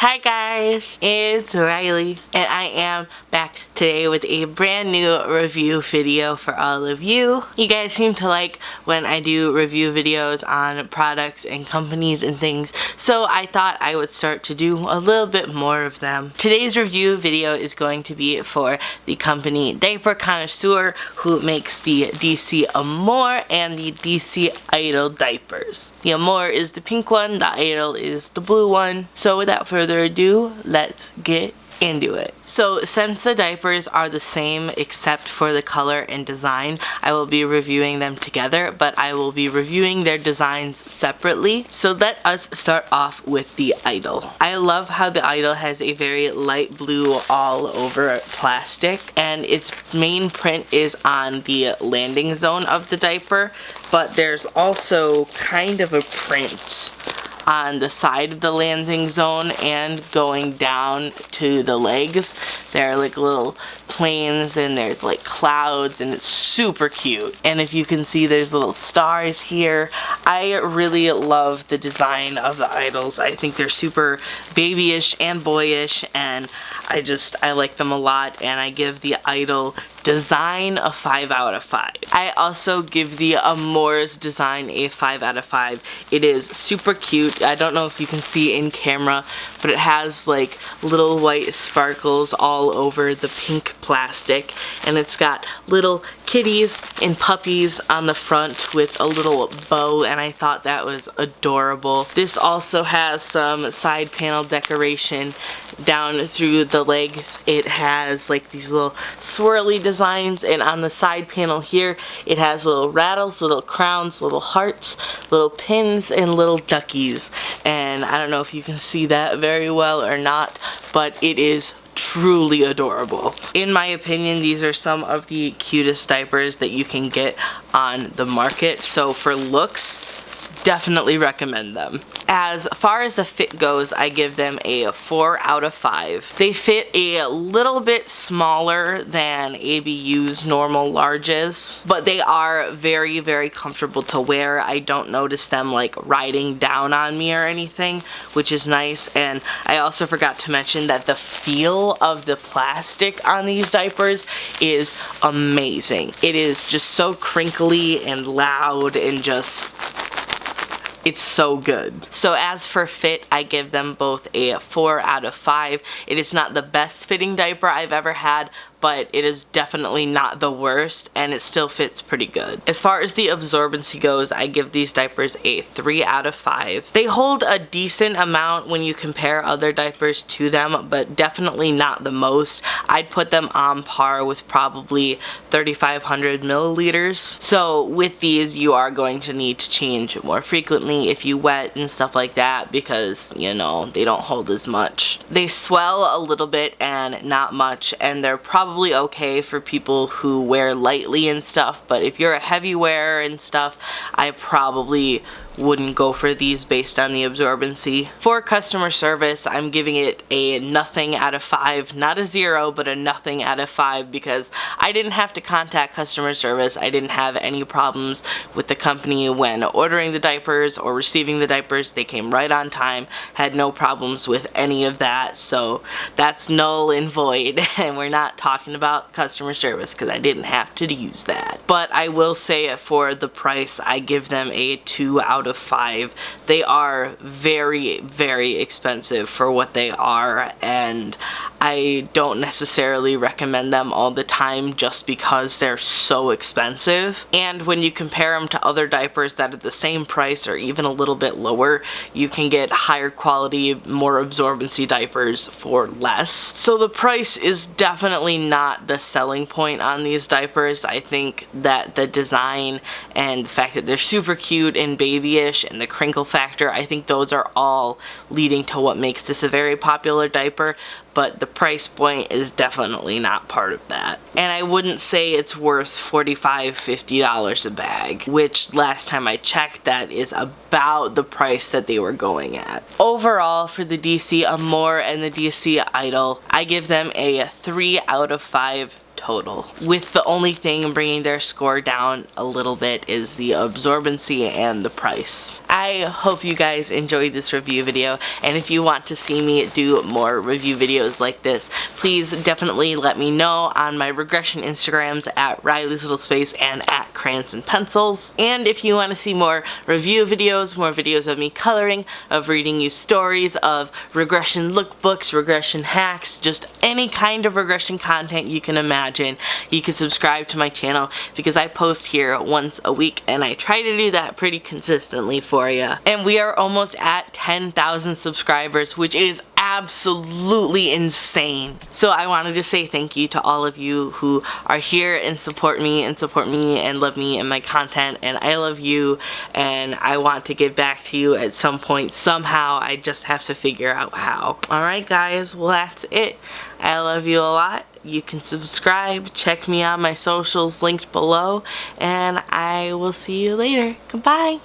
Hi guys, it's Riley and I am back today with a brand new review video for all of you. You guys seem to like when I do review videos on products and companies and things so I thought I would start to do a little bit more of them. Today's review video is going to be for the company Diaper Connoisseur who makes the DC Amore and the DC Idol diapers. The Amore is the pink one, the Idol is the blue one. So without further further ado, let's get into it. So since the diapers are the same except for the color and design, I will be reviewing them together, but I will be reviewing their designs separately. So let us start off with the Idol. I love how the Idol has a very light blue all over plastic and its main print is on the landing zone of the diaper, but there's also kind of a print on the side of the landing zone and going down to the legs. There are like little planes and there's like clouds and it's super cute. And if you can see there's little stars here. I really love the design of the idols. I think they're super babyish and boyish and I just, I like them a lot and I give the idol design a 5 out of 5. I also give the Amore's design a 5 out of 5. It is super cute. I don't know if you can see in camera, but it has like little white sparkles all over the pink plastic and it's got little kitties and puppies on the front with a little bow and I thought that was adorable. This also has some side panel decoration down through the legs. It has like these little swirly designs and on the side panel here it has little rattles, little crowns, little hearts, little pins, and little duckies. And I don't know if you can see that very well or not, but it is truly adorable. In my opinion, these are some of the cutest diapers that you can get on the market. So for looks, definitely recommend them. As far as the fit goes, I give them a 4 out of 5. They fit a little bit smaller than ABU's normal larges, but they are very, very comfortable to wear. I don't notice them like riding down on me or anything, which is nice. And I also forgot to mention that the feel of the plastic on these diapers is amazing. It is just so crinkly and loud and just it's so good. So as for fit, I give them both a 4 out of 5. It is not the best fitting diaper I've ever had, but it is definitely not the worst and it still fits pretty good. As far as the absorbency goes, I give these diapers a 3 out of 5. They hold a decent amount when you compare other diapers to them, but definitely not the most. I'd put them on par with probably 3,500 milliliters. So with these, you are going to need to change more frequently if you wet and stuff like that because, you know, they don't hold as much. They swell a little bit and not much and they're probably okay for people who wear lightly and stuff, but if you're a heavy wearer and stuff, I probably wouldn't go for these based on the absorbency. For customer service, I'm giving it a nothing out of five, not a zero, but a nothing out of five because I didn't have to contact customer service. I didn't have any problems with the company when ordering the diapers or receiving the diapers. They came right on time, had no problems with any of that, so that's null and void, and we're not talking about customer service because I didn't have to use that. But I will say it for the price, I give them a two out out of five. They are very, very expensive for what they are and I don't necessarily recommend them all the time just because they're so expensive. And when you compare them to other diapers that are the same price or even a little bit lower, you can get higher quality, more absorbency diapers for less. So the price is definitely not the selling point on these diapers. I think that the design and the fact that they're super cute and babyish and the crinkle factor, I think those are all leading to what makes this a very popular diaper but the price point is definitely not part of that. And I wouldn't say it's worth $45, $50 a bag, which last time I checked that is about the price that they were going at. Overall, for the DC Amore and the DC Idol, I give them a 3 out of 5 total. With the only thing bringing their score down a little bit is the absorbency and the price. I hope you guys enjoyed this review video and if you want to see me do more review videos like this, please definitely let me know on my regression Instagrams at Riley's Little Space and at Crayons and Pencils. And if you want to see more review videos, more videos of me coloring, of reading you stories, of regression lookbooks, regression hacks, just any kind of regression content you can imagine, you can subscribe to my channel because I post here once a week and I try to do that pretty consistently for you. And we are almost at 10,000 subscribers, which is absolutely insane. So I wanted to say thank you to all of you who are here and support me and support me and love me and my content and I love you and I want to give back to you at some point somehow. I just have to figure out how. Alright guys, well that's it. I love you a lot. You can subscribe, check me on my socials linked below, and I will see you later. Goodbye.